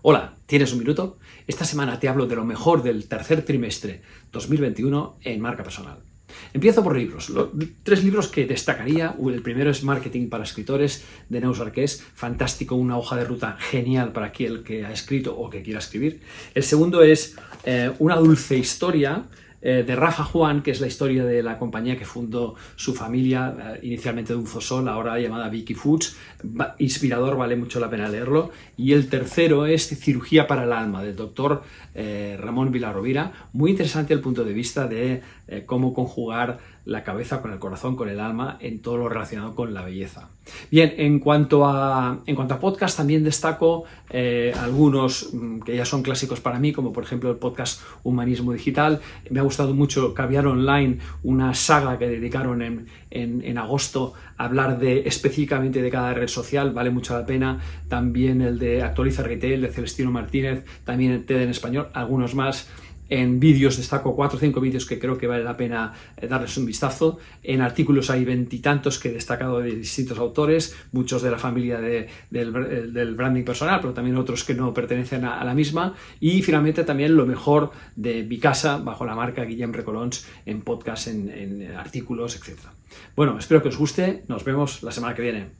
Hola, ¿tienes un minuto? Esta semana te hablo de lo mejor del tercer trimestre 2021 en marca personal. Empiezo por libros. Tres libros que destacaría. El primero es Marketing para escritores de Neus Arqués. Fantástico, una hoja de ruta genial para aquel que ha escrito o que quiera escribir. El segundo es eh, Una dulce historia eh, de Rafa Juan, que es la historia de la compañía que fundó su familia, eh, inicialmente de un fosol, ahora llamada Vicky Foods. inspirador, vale mucho la pena leerlo. Y el tercero es Cirugía para el alma, del doctor eh, Ramón Vilarrovira. Muy interesante el punto de vista de cómo conjugar la cabeza con el corazón, con el alma, en todo lo relacionado con la belleza. Bien, en cuanto a, en cuanto a podcast, también destaco eh, algunos mm, que ya son clásicos para mí, como por ejemplo el podcast Humanismo Digital. Me ha gustado mucho Caviar Online, una saga que dedicaron en, en, agosto a hablar de, específicamente de cada red social, vale mucho la pena. También el de Actualiza Retail, de Celestino Martínez, también TED en español, algunos más. En vídeos destaco cuatro o cinco vídeos que creo que vale la pena eh, darles un vistazo. En artículos hay veintitantos que he destacado de distintos autores, muchos de la familia de, del, branding personal, pero también otros que no pertenecen a, la misma. Y finalmente también lo mejor de mi casa, bajo la marca Guillem Recolons, en podcast, en, en artículos, etc. Bueno, espero que os guste. Nos vemos la semana que viene.